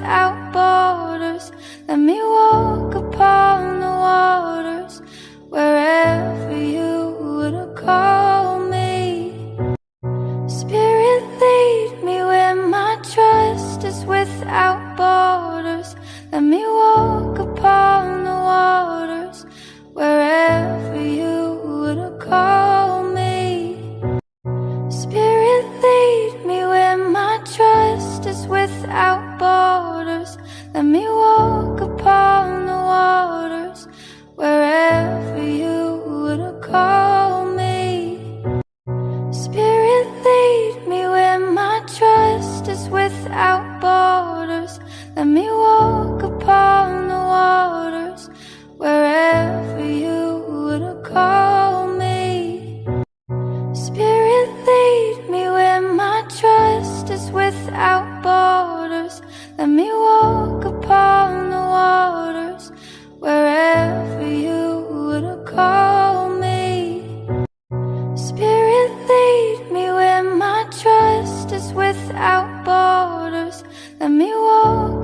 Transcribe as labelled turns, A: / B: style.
A: without borders. Let me walk upon the waters wherever you would call me. Spirit, lead me where my trust is without borders. Let me walk upon the waters wherever you would call me. Spirit, lead me where my trust is without let me walk upon the waters wherever you would call me. Spirit, lead me where my trust is without borders. Let me walk upon the waters wherever you would call me. Spirit, lead me where my trust is without borders. Let me walk. borders. Let me walk.